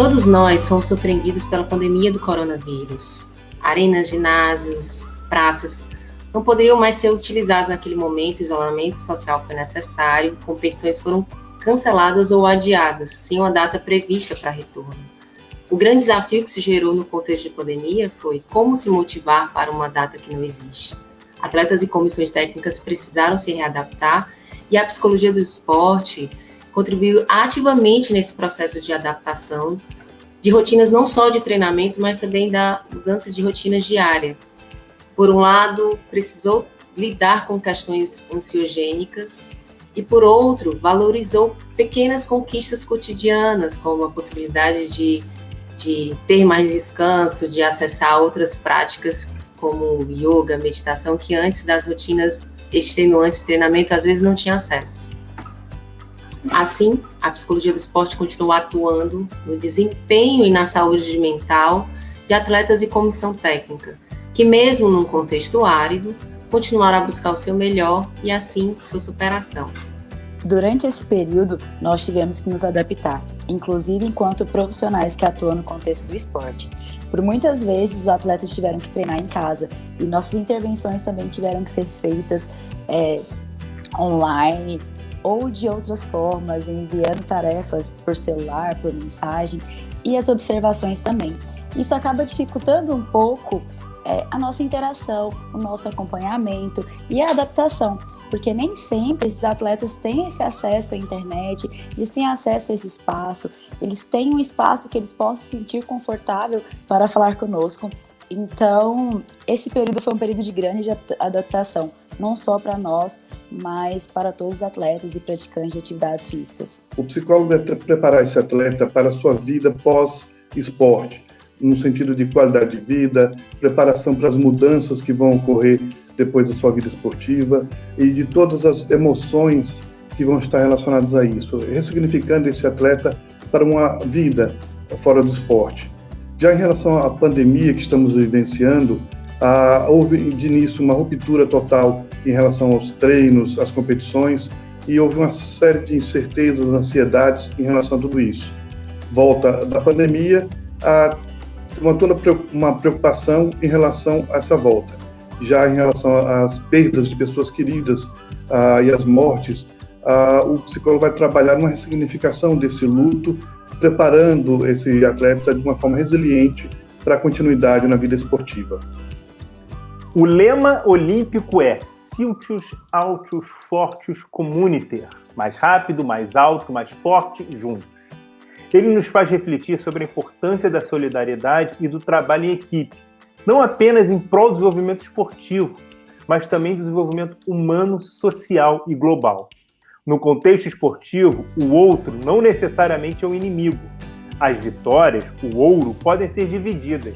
Todos nós fomos surpreendidos pela pandemia do coronavírus. Arenas, ginásios, praças não poderiam mais ser utilizadas naquele momento, o isolamento social foi necessário, competições foram canceladas ou adiadas, sem uma data prevista para retorno. O grande desafio que se gerou no contexto de pandemia foi como se motivar para uma data que não existe. Atletas e comissões técnicas precisaram se readaptar e a psicologia do esporte contribuiu ativamente nesse processo de adaptação de rotinas não só de treinamento, mas também da mudança de rotinas diária. Por um lado, precisou lidar com questões ansiogênicas e, por outro, valorizou pequenas conquistas cotidianas, como a possibilidade de de ter mais descanso, de acessar outras práticas como yoga, meditação, que antes das rotinas extenuantes de treinamento às vezes não tinha acesso. Assim, a psicologia do esporte continua atuando no desempenho e na saúde mental de atletas e comissão técnica, que mesmo num contexto árido, continuaram a buscar o seu melhor e assim sua superação. Durante esse período, nós tivemos que nos adaptar, inclusive enquanto profissionais que atuam no contexto do esporte. Por muitas vezes, os atletas tiveram que treinar em casa e nossas intervenções também tiveram que ser feitas é, online ou de outras formas, enviando tarefas por celular, por mensagem e as observações também. Isso acaba dificultando um pouco é, a nossa interação, o nosso acompanhamento e a adaptação, porque nem sempre esses atletas têm esse acesso à internet, eles têm acesso a esse espaço, eles têm um espaço que eles possam se sentir confortável para falar conosco. Então, esse período foi um período de grande adaptação, não só para nós, mas para todos os atletas e praticantes de atividades físicas. O psicólogo deve preparar esse atleta para a sua vida pós-esporte, no sentido de qualidade de vida, preparação para as mudanças que vão ocorrer depois da sua vida esportiva e de todas as emoções que vão estar relacionadas a isso, ressignificando esse atleta para uma vida fora do esporte. Já em relação à pandemia que estamos vivenciando, ah, houve de início uma ruptura total em relação aos treinos, às competições, e houve uma série de incertezas, ansiedades em relação a tudo isso. Volta da pandemia, a uma toda uma preocupação em relação a essa volta. Já em relação às perdas de pessoas queridas e às mortes, o psicólogo vai trabalhar numa ressignificação desse luto, preparando esse atleta de uma forma resiliente para a continuidade na vida esportiva. O lema olímpico é Siltius Altius Fortius Communiter, mais rápido, mais alto, mais forte, juntos. Ele nos faz refletir sobre a importância da solidariedade e do trabalho em equipe, não apenas em prol do desenvolvimento esportivo, mas também do desenvolvimento humano, social e global. No contexto esportivo, o outro não necessariamente é um inimigo. As vitórias, o ouro, podem ser divididas,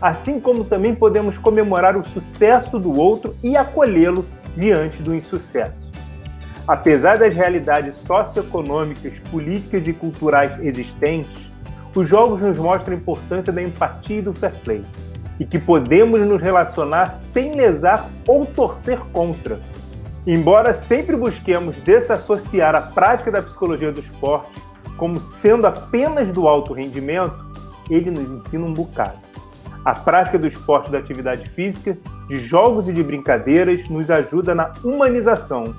assim como também podemos comemorar o sucesso do outro e acolhê-lo diante do insucesso. Apesar das realidades socioeconômicas, políticas e culturais existentes, os jogos nos mostram a importância da empatia e do fair play, e que podemos nos relacionar sem lesar ou torcer contra. Embora sempre busquemos desassociar a prática da psicologia do esporte como sendo apenas do alto rendimento, ele nos ensina um bocado. A prática do esporte da atividade física, de jogos e de brincadeiras, nos ajuda na humanização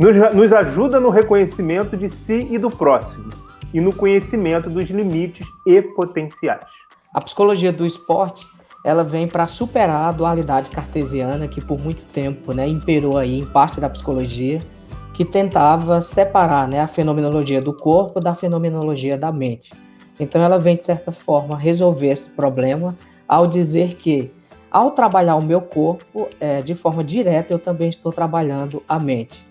nos, nos ajuda no reconhecimento de si e do próximo, e no conhecimento dos limites e potenciais. A psicologia do esporte ela vem para superar a dualidade cartesiana que por muito tempo né, imperou aí em parte da psicologia, que tentava separar né, a fenomenologia do corpo da fenomenologia da mente. Então ela vem, de certa forma, resolver esse problema ao dizer que, ao trabalhar o meu corpo é, de forma direta, eu também estou trabalhando a mente.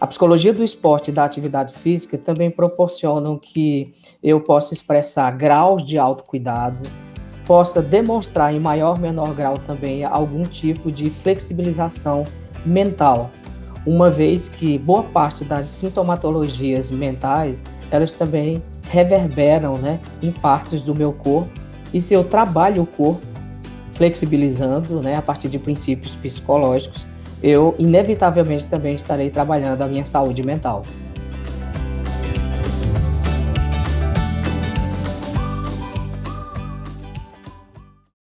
A psicologia do esporte e da atividade física também proporcionam que eu possa expressar graus de autocuidado, possa demonstrar em maior ou menor grau também algum tipo de flexibilização mental, uma vez que boa parte das sintomatologias mentais, elas também reverberam né, em partes do meu corpo, e se eu trabalho o corpo flexibilizando né, a partir de princípios psicológicos, eu inevitavelmente também estarei trabalhando a minha saúde mental.